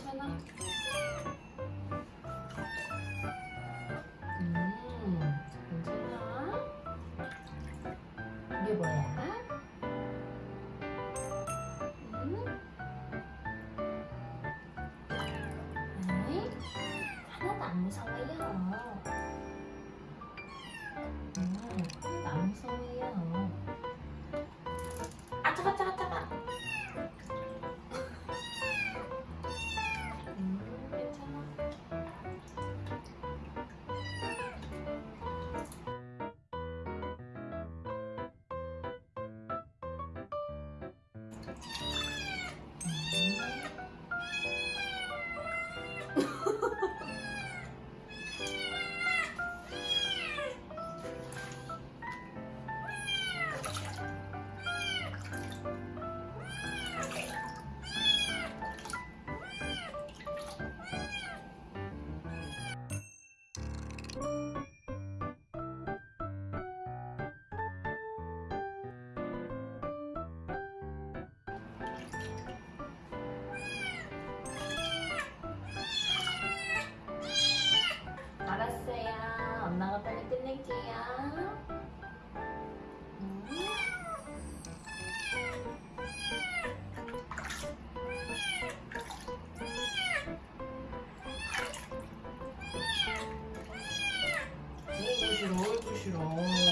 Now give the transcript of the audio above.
괜찮아? 음, 괜찮아? 이게 뭐야? 음? 음? 안 무서워요. 음. 어이구 싫어.